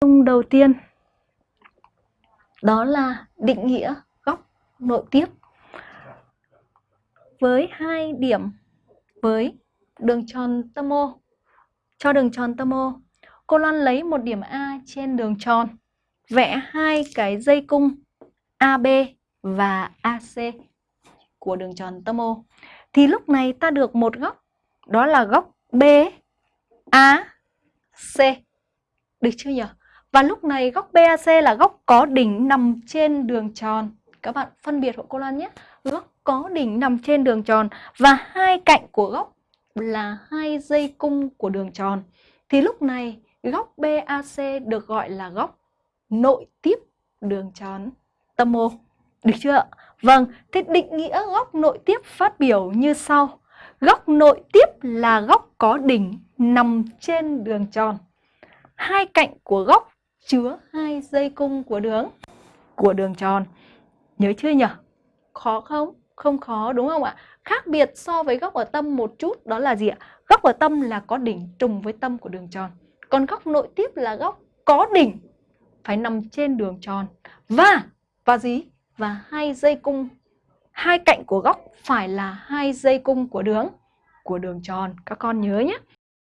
Dung đầu tiên đó là định nghĩa góc nội tiếp với hai điểm với đường tròn tâm O. Cho đường tròn tâm O, cô Loan lấy một điểm A trên đường tròn, vẽ hai cái dây cung AB và AC của đường tròn tâm O. Thì lúc này ta được một góc, đó là góc BAC. Được chưa nhỉ? Và lúc này góc BAC là góc có đỉnh nằm trên đường tròn. Các bạn phân biệt hộ cô Loan nhé. Góc có đỉnh nằm trên đường tròn và hai cạnh của góc là hai dây cung của đường tròn. Thì lúc này góc BAC được gọi là góc nội tiếp đường tròn tâm O. Được chưa Vâng, thế định nghĩa góc nội tiếp phát biểu như sau. Góc nội tiếp là góc có đỉnh nằm trên đường tròn. Hai cạnh của góc chứa hai dây cung của đường của đường tròn. Nhớ chưa nhỉ? Khó không? Không khó, đúng không ạ? Khác biệt so với góc ở tâm một chút, đó là gì ạ? Góc ở tâm là có đỉnh trùng với tâm của đường tròn. Còn góc nội tiếp là góc có đỉnh phải nằm trên đường tròn. Và và gì? Và hai dây cung hai cạnh của góc phải là hai dây cung của đường của đường tròn. Các con nhớ nhé.